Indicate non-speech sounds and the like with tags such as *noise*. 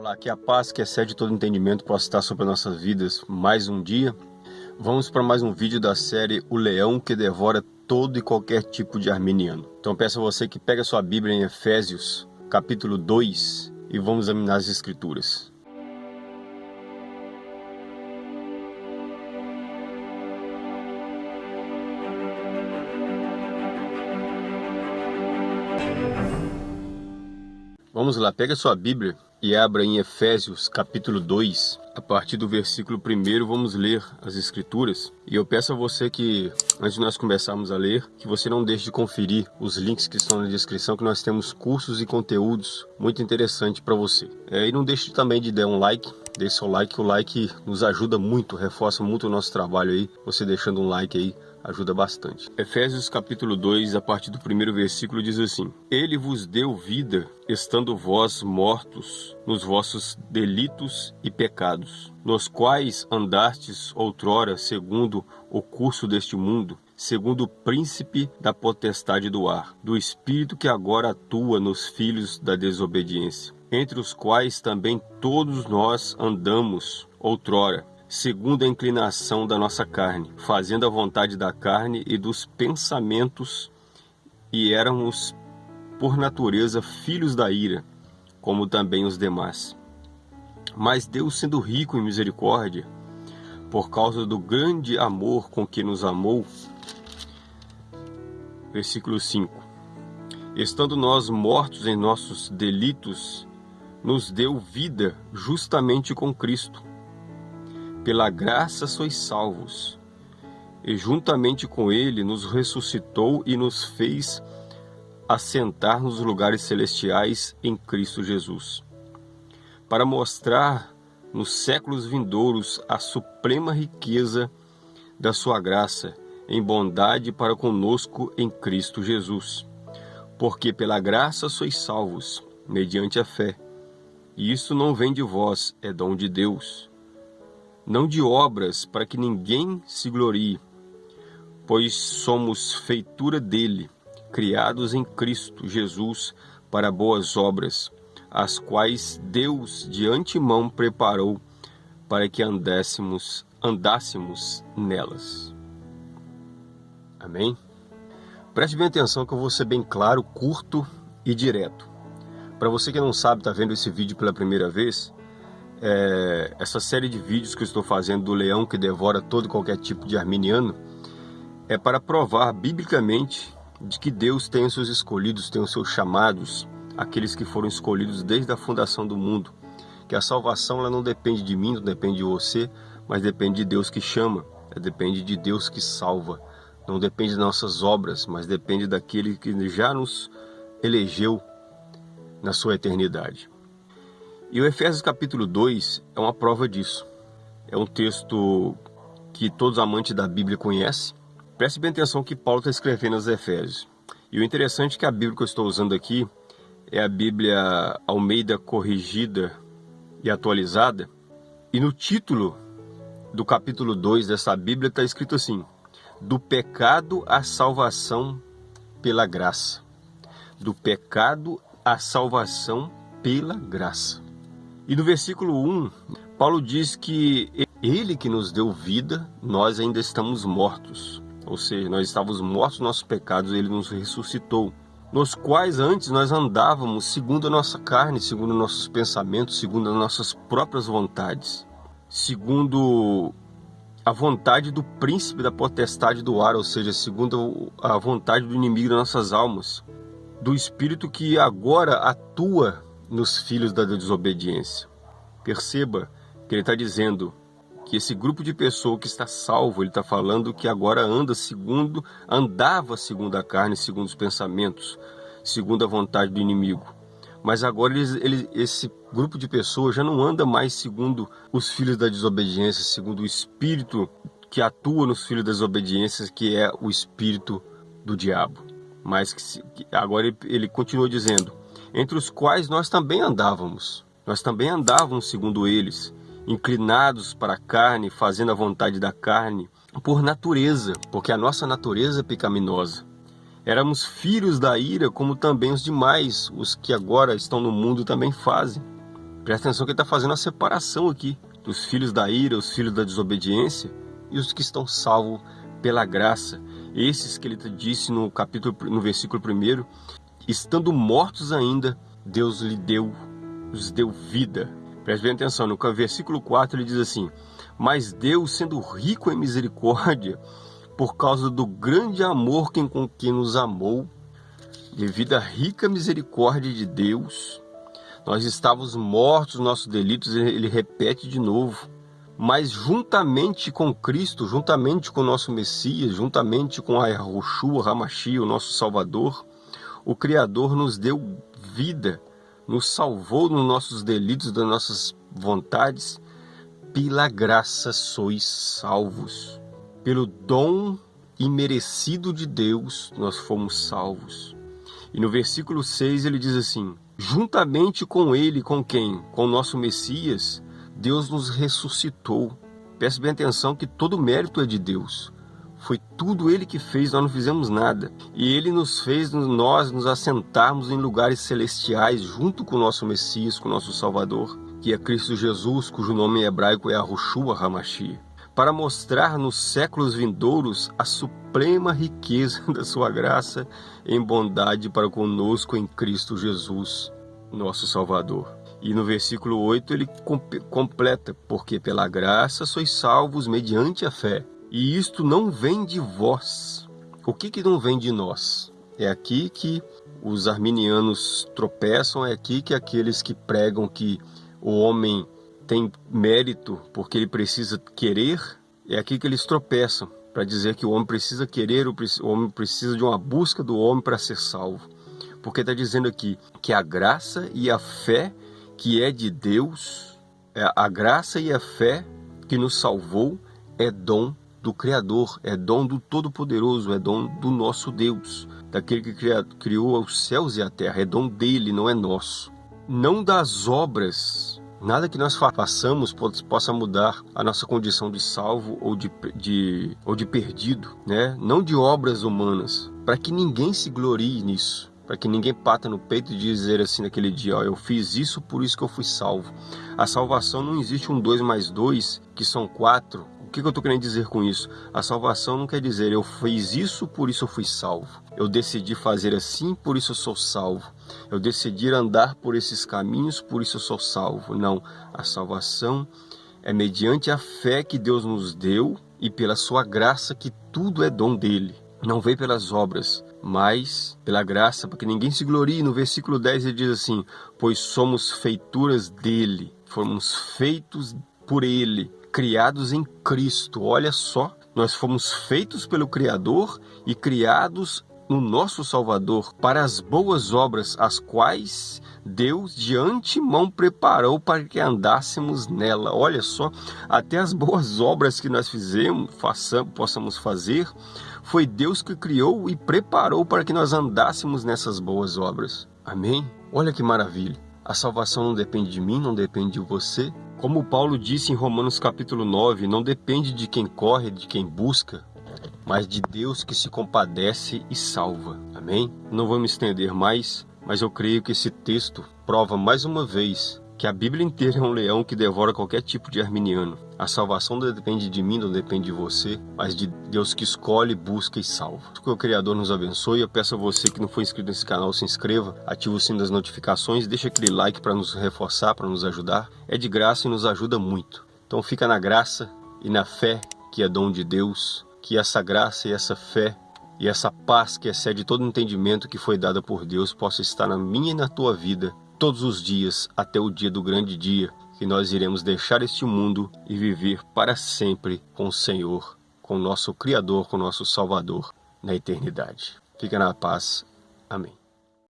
Olá, que a paz que excede todo entendimento possa estar sobre nossas vidas mais um dia. Vamos para mais um vídeo da série O Leão que Devora Todo e Qualquer Tipo de Arminiano. Então peço a você que pegue a sua Bíblia em Efésios, capítulo 2, e vamos examinar as Escrituras. Vamos lá, pega sua Bíblia e abra em Efésios capítulo 2, a partir do versículo 1 vamos ler as escrituras. E eu peço a você que, antes de nós começarmos a ler, que você não deixe de conferir os links que estão na descrição, que nós temos cursos e conteúdos muito interessantes para você. É, e não deixe também de dar um like, deixe seu like, o like nos ajuda muito, reforça muito o nosso trabalho aí, você deixando um like aí ajuda bastante. Efésios capítulo 2, a partir do primeiro versículo, diz assim: Ele vos deu vida, estando vós mortos nos vossos delitos e pecados, nos quais andastes outrora segundo o curso deste mundo, segundo o príncipe da potestade do ar, do espírito que agora atua nos filhos da desobediência, entre os quais também todos nós andamos outrora segundo a inclinação da nossa carne, fazendo a vontade da carne e dos pensamentos, e éramos, por natureza, filhos da ira, como também os demais. Mas Deus, sendo rico em misericórdia, por causa do grande amor com que nos amou, versículo 5: Estando nós mortos em nossos delitos, nos deu vida justamente com Cristo pela graça sois salvos. E juntamente com ele nos ressuscitou e nos fez assentar nos lugares celestiais em Cristo Jesus, para mostrar nos séculos vindouros a suprema riqueza da sua graça em bondade para conosco em Cristo Jesus. Porque pela graça sois salvos, mediante a fé. E isso não vem de vós, é dom de Deus não de obras, para que ninguém se glorie, pois somos feitura dele, criados em Cristo Jesus para boas obras, as quais Deus de antemão preparou para que andássemos, andássemos nelas. Amém? Preste bem atenção que eu vou ser bem claro, curto e direto. Para você que não sabe, está vendo esse vídeo pela primeira vez, é, essa série de vídeos que eu estou fazendo do leão que devora todo e qualquer tipo de arminiano é para provar biblicamente de que Deus tem os seus escolhidos, tem os seus chamados, aqueles que foram escolhidos desde a fundação do mundo. Que a salvação ela não depende de mim, não depende de você, mas depende de Deus que chama, depende de Deus que salva. Não depende de nossas obras, mas depende daquele que já nos elegeu na sua eternidade. E o Efésios capítulo 2 é uma prova disso. É um texto que todos amantes da Bíblia conhecem. Preste bem atenção que Paulo está escrevendo aos Efésios. E o interessante é que a Bíblia que eu estou usando aqui é a Bíblia Almeida corrigida e atualizada. E no título do capítulo 2 dessa Bíblia está escrito assim: Do pecado à salvação pela graça. Do pecado à salvação pela graça. E no versículo 1, Paulo diz que ele que nos deu vida, nós ainda estamos mortos. Ou seja, nós estávamos mortos nos nossos pecados, ele nos ressuscitou. Nos quais antes nós andávamos segundo a nossa carne, segundo nossos pensamentos, segundo as nossas próprias vontades, segundo a vontade do príncipe da potestade do ar, ou seja, segundo a vontade do inimigo das nossas almas, do espírito que agora atua nos filhos da desobediência. Perceba que ele está dizendo que esse grupo de pessoas que está salvo, ele está falando que agora anda segundo, andava segundo a carne, segundo os pensamentos, segundo a vontade do inimigo. Mas agora eles, eles, esse grupo de pessoas já não anda mais segundo os filhos da desobediência, segundo o espírito que atua nos filhos das desobediências, que é o espírito do diabo. Mas que, agora ele, ele continua dizendo: entre os quais nós também andávamos. Nós também andávamos segundo eles, inclinados para a carne, fazendo a vontade da carne, por natureza, porque a nossa natureza é pecaminosa. Éramos filhos da ira, como também os demais, os que agora estão no mundo também fazem. Presta atenção que ele está fazendo a separação aqui dos filhos da ira, os filhos da desobediência e os que estão salvos pela graça. Esses que ele disse no capítulo, no versículo 1, estando mortos ainda, Deus lhe deu, os deu vida. Preste bem atenção, no versículo 4 ele diz assim: Mas Deus, sendo rico em misericórdia, por causa do grande amor com que nos amou, devido à rica misericórdia de Deus, nós estávamos mortos nos nossos delitos, ele repete de novo. Mas juntamente com Cristo, juntamente com o nosso Messias, juntamente com a Yahushua, Ramachia, o nosso Salvador, o Criador nos deu vida, nos salvou nos nossos delitos, das nossas vontades. Pela graça sois salvos. Pelo dom imerecido de Deus, nós fomos salvos. E no versículo 6 ele diz assim: Juntamente com ele, com quem? Com o nosso Messias, Deus nos ressuscitou. Preste bem atenção que todo mérito é de Deus. Foi tudo Ele que fez, nós não fizemos nada. E Ele nos fez nós nos assentarmos em lugares celestiais junto com o nosso Messias, com o nosso Salvador, que é Cristo Jesus, cujo nome em hebraico é Arushua Hamashia, para mostrar nos séculos vindouros a suprema riqueza *laughs* da sua graça em bondade para conosco em Cristo Jesus, nosso Salvador. E no versículo 8 ele completa: Porque pela graça sois salvos mediante a fé. E isto não vem de vós. O que, que não vem de nós? É aqui que os arminianos tropeçam, é aqui que aqueles que pregam que o homem tem mérito porque ele precisa querer, é aqui que eles tropeçam para dizer que o homem precisa querer, o homem precisa de uma busca do homem para ser salvo. Porque está dizendo aqui que a graça e a fé que é de Deus, é a graça e a fé que nos salvou é dom do Criador, é dom do Todo-Poderoso, é dom do nosso Deus, daquele que criou os céus e a terra, é dom dele, não é nosso. Não das obras Nada que nós façamos possa mudar a nossa condição de salvo ou de, de, ou de perdido, né? não de obras humanas, para que ninguém se glorie nisso, para que ninguém pata no peito e dizer assim naquele dia, ó, eu fiz isso, por isso que eu fui salvo. A salvação não existe um dois mais dois, que são quatro, que, que eu estou querendo dizer com isso? A salvação não quer dizer eu fiz isso, por isso eu fui salvo. Eu decidi fazer assim, por isso eu sou salvo. Eu decidi andar por esses caminhos, por isso eu sou salvo. Não, a salvação é mediante a fé que Deus nos deu e pela sua graça que tudo é dom dele. Não vem pelas obras, mas pela graça, para que ninguém se glorie. No versículo 10 ele diz assim: Pois somos feituras dele, fomos feitos por ele criados em Cristo. Olha só, nós fomos feitos pelo Criador e criados no nosso Salvador para as boas obras, as quais Deus de antemão preparou para que andássemos nela. Olha só, até as boas obras que nós fizemos, façamos, possamos fazer, foi Deus que criou e preparou para que nós andássemos nessas boas obras. Amém? Olha que maravilha. A salvação não depende de mim, não depende de você, como Paulo disse em Romanos capítulo 9, não depende de quem corre, de quem busca, mas de Deus que se compadece e salva. Amém? Não vou me estender mais, mas eu creio que esse texto prova mais uma vez que a Bíblia inteira é um leão que devora qualquer tipo de arminiano. A salvação não depende de mim, não depende de você, mas de Deus que escolhe, busca e salva. Que o Criador nos abençoe. Eu peço a você que não foi inscrito nesse canal, se inscreva, ative o sino das notificações, deixa aquele like para nos reforçar, para nos ajudar. É de graça e nos ajuda muito. Então fica na graça e na fé que é dom de Deus, que essa graça e essa fé e essa paz que excede todo entendimento que foi dada por Deus possa estar na minha e na tua vida todos os dias até o dia do grande dia, que nós iremos deixar este mundo e viver para sempre com o Senhor, com o nosso Criador, com o nosso Salvador na eternidade. Fica na paz. Amém.